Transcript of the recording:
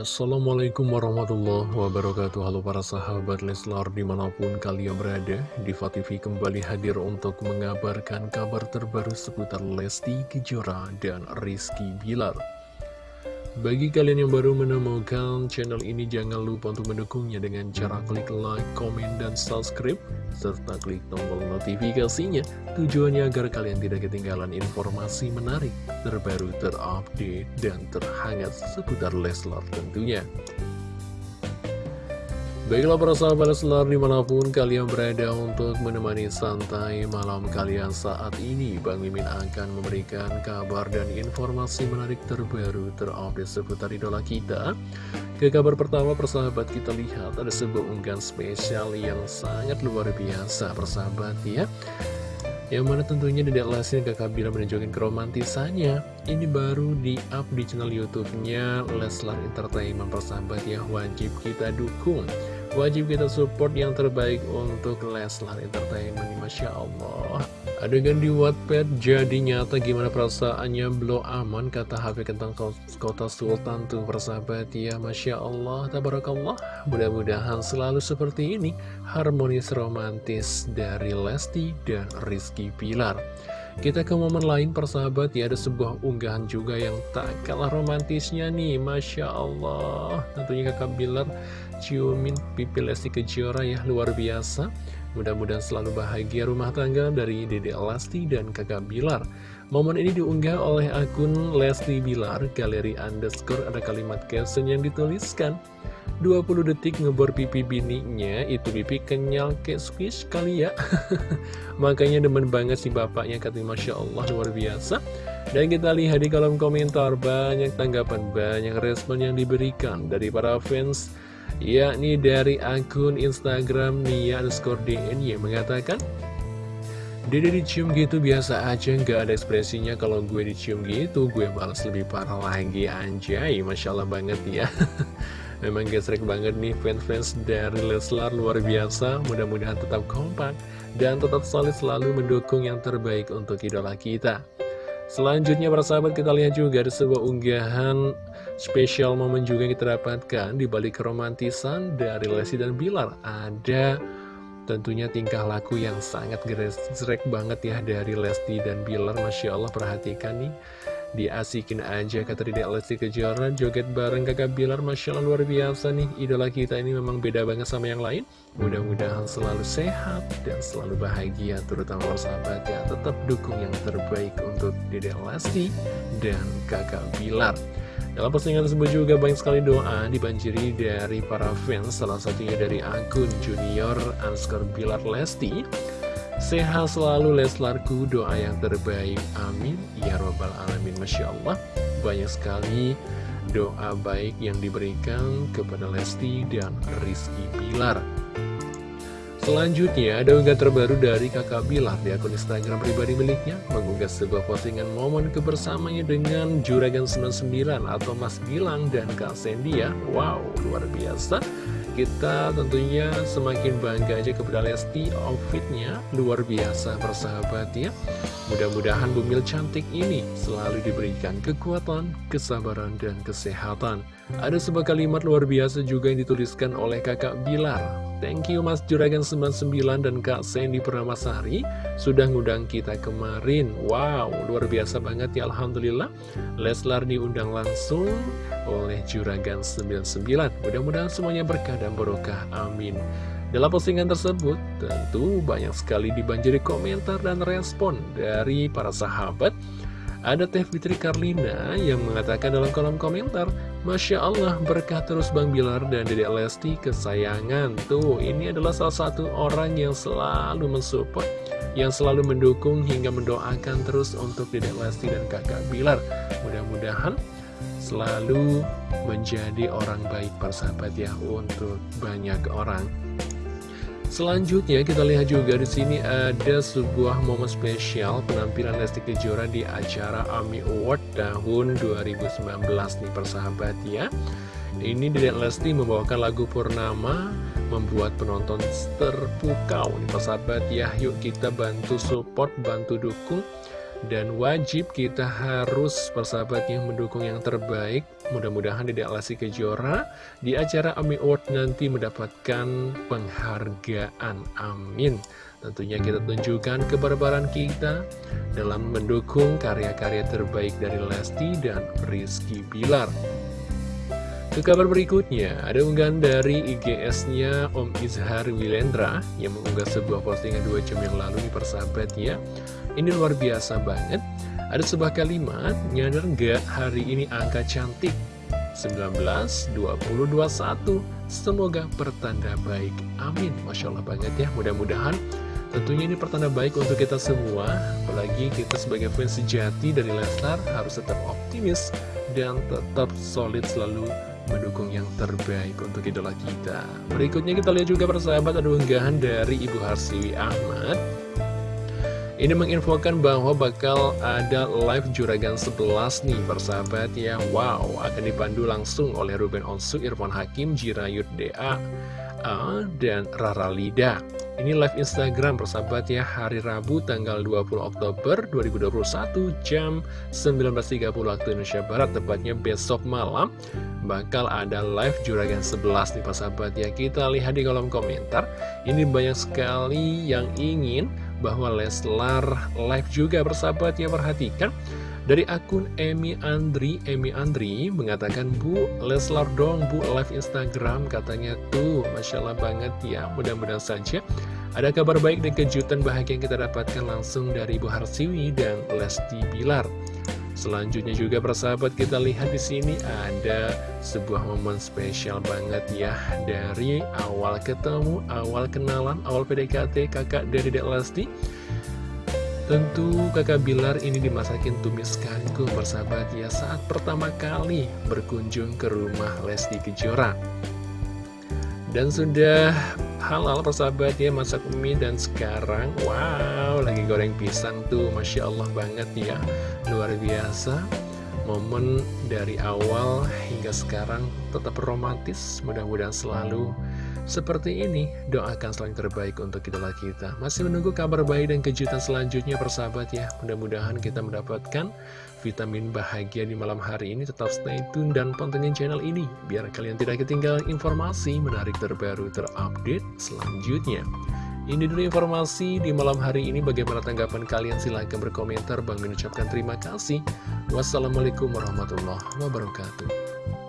Assalamualaikum warahmatullahi wabarakatuh. Halo para sahabat Leslar di mana pun kalian berada Diva kembali hadir untuk mengabarkan kabar terbaru seputar Lesti Kejora dan Rizky Bilar bagi kalian yang baru menemukan channel ini, jangan lupa untuk mendukungnya dengan cara klik like, komen, dan subscribe, serta klik tombol notifikasinya. Tujuannya agar kalian tidak ketinggalan informasi menarik, terbaru, terupdate, dan terhangat seputar Leslar tentunya. Baiklah para sahabat Leslar di mana pun kalian berada untuk menemani santai malam kalian saat ini Bang Mimin akan memberikan kabar dan informasi menarik terbaru terupdate seputar idola kita. Ke kabar pertama persahabat kita lihat ada sebuah unggahan spesial yang sangat luar biasa persahabat ya. Yang mana tentunya Lesti dan kakak Bila menunjukkan keromantisannya. Ini baru di up di channel youtube-nya Leslar Entertainment persahabat ya. Wajib kita dukung Wajib kita support yang terbaik untuk Leslar Entertainment Masya Allah. Adegan di Wattpad jadi nyata gimana perasaannya belum aman kata HP tentang kota Sultan tuh persahabat ya Masya Allah Tabarakallah. Mudah-mudahan selalu seperti ini Harmonis romantis dari Lesti dan Rizky Pilar. Kita ke momen lain persahabat ya ada sebuah unggahan juga yang tak kalah romantisnya nih Masya Allah. Tentunya kakak Bilar ciumin pipi Lesti Kejora ya luar biasa. Mudah-mudahan selalu bahagia rumah tangga dari Dede Lesti dan kakak Bilar. Momen ini diunggah oleh akun Lesti Bilar Galeri underscore ada kalimat caption yang dituliskan. 20 detik ngebor pipi bininya itu pipi kenyal kayak squish kali ya. Makanya demen banget si bapaknya katanya Masya Allah luar biasa. Dan kita lihat di kolom komentar banyak tanggapan banyak respon yang diberikan dari para fans yakni dari akun Instagram Nia underscore DNY mengatakan Dede dicium gitu biasa aja nggak ada ekspresinya. Kalau gue dicium gitu gue balas lebih parah lagi anjay. Masya Allah banget ya. Memang gesrek banget nih fans-fans dari Leslar luar biasa. Mudah-mudahan tetap kompak dan tetap solid selalu mendukung yang terbaik untuk idola kita Selanjutnya para sahabat kita lihat juga ada sebuah unggahan spesial momen juga yang kita dapatkan di balik keromantisan dari Lesti dan Bilar. Ada tentunya tingkah laku yang sangat gesrek banget ya dari Lesti dan Bilar. Masya Allah perhatikan nih Diasikin aja kata Dedek Lesti Kejora. Joget bareng kakak Bilar Masya Allah luar biasa nih. Idola kita ini memang beda banget sama yang lain. Mudah-mudahan selalu sehat dan selalu bahagia Terutama sahabat ya. Tetap dukung yang terbaik untuk Dedek Lesti dan kakak Bilar. Dalam postingan tersebut juga banyak sekali doa dibanjiri dari para fans, salah satunya dari akun Junior Anskar Bilar Lesti. Sehat selalu Leslarku, doa yang terbaik, amin. Ya Robbal Alamin, Masya Allah. Banyak sekali doa baik yang diberikan kepada Lesti dan Rizky Bilar. Selanjutnya, ada unggah terbaru dari kakak Bilar di akun Instagram pribadi miliknya, mengunggah sebuah postingan momen kebersamanya dengan Juragan 99 atau Mas Gilang dan Kak Sendia. Wow, luar biasa. Kita tentunya semakin bangga aja kepada Lesti outfitnya luar biasa persahabat ya. Mudah-mudahan bumil cantik ini selalu diberikan kekuatan, kesabaran, dan kesehatan. Ada sebuah kalimat luar biasa juga yang dituliskan oleh kakak Bilar Thank you Mas Juragan 99 dan Kak Sandy Purnamasari. Sudah ngundang kita kemarin. Wow, luar biasa banget ya Alhamdulillah. Leslar diundang langsung oleh Juragan 99 Mudah-mudahan semuanya berkah dan barokah, amin. Dalam postingan tersebut tentu banyak sekali dibanjiri komentar dan respon dari para sahabat ada Teh Fitri Karlina yang mengatakan dalam kolom komentar, Masya Allah berkah terus Bang Bilar dan Dedek Lesti kesayangan. Tuh, ini adalah salah satu orang yang selalu mensupport, yang selalu mendukung hingga mendoakan terus untuk Dedek Lesti dan kakak Bilar. Mudah-mudahan selalu menjadi orang baik persahabat ya untuk banyak orang. Selanjutnya kita lihat juga di sini ada sebuah momen spesial penampilan Lesti Kejora di acara AMI Award tahun 2019 nih persahabat ya. Ini Dedek Lesti membawakan lagu Purnama membuat penonton terpukau nih persahabat ya. Yuk kita bantu support, bantu dukung Dan wajib kita harus persahabatnya mendukung yang terbaik. Mudah-mudahan di Lesti Kejora di acara AMI Award nanti mendapatkan penghargaan. Amin. Tentunya kita tunjukkan kebarbaran kita dalam mendukung karya-karya terbaik dari Lesti dan Rizky Bilar. Ke kabar berikutnya, ada unggahan dari IGS-nya Om Izhar Wilendra yang mengunggah sebuah postingan dua jam yang lalu nih persahabat ya. Ini luar biasa banget. Ada sebuah kalimat, nyadar nggak hari ini angka cantik 19, 20, 21. Semoga pertanda baik. Amin. Masya Allah banget ya. Mudah-mudahan tentunya ini pertanda baik untuk kita semua. Apalagi kita sebagai fans sejati dari Lesnar harus tetap optimis dan tetap solid selalu mendukung yang terbaik untuk idola kita. Berikutnya kita lihat juga persahabat ada unggahan dari Ibu Harsiwi Ahmad. Ini menginfokan bahwa bakal ada live Juragan 11 nih persahabat ya. Wow, akan dipandu langsung oleh Ruben Onsu, Irfan Hakim, Jirayut DA, dan Rara Lida. Ini live Instagram persahabat ya hari Rabu tanggal 20 Oktober 2021 jam 19.30 waktu Indonesia Barat tepatnya besok malam bakal ada live Juragan 11 nih persahabat ya kita lihat di kolom komentar ini banyak sekali yang ingin bahwa Leslar live juga persahabat ya perhatikan. Dari akun Emi Andri, Emi Andri mengatakan, Bu, Leslar dong, Bu, live Instagram, katanya. Tuh, Masya Allah banget ya, mudah-mudahan saja ada kabar baik dan kejutan bahagia yang kita dapatkan langsung dari Bu Harsiwi dan Lesti Bilar. Selanjutnya juga persahabat kita lihat di sini ada sebuah momen spesial banget ya dari awal ketemu, awal kenalan, awal PDKT kakak dari Dek Lesti Tentu kakak Bilar ini dimasakin tumis kangkung bersahabat ya saat pertama kali berkunjung ke rumah Lesti Kejora. Dan sudah halal persahabat ya masak mie dan sekarang wow lagi goreng pisang tuh Masya Allah banget ya luar biasa. Momen dari awal hingga sekarang tetap romantis mudah-mudahan selalu seperti ini, doakan selain terbaik untuk idola kita. Masih menunggu kabar baik dan kejutan selanjutnya persahabat ya. Mudah-mudahan kita mendapatkan vitamin bahagia di malam hari ini. Tetap stay tune dan pantengin channel ini. Biar kalian tidak ketinggalan informasi menarik terbaru terupdate selanjutnya. Ini dulu informasi di malam hari ini. Bagaimana tanggapan kalian? Silahkan berkomentar. Bang mengucapkan terima kasih. Wassalamualaikum warahmatullahi wabarakatuh.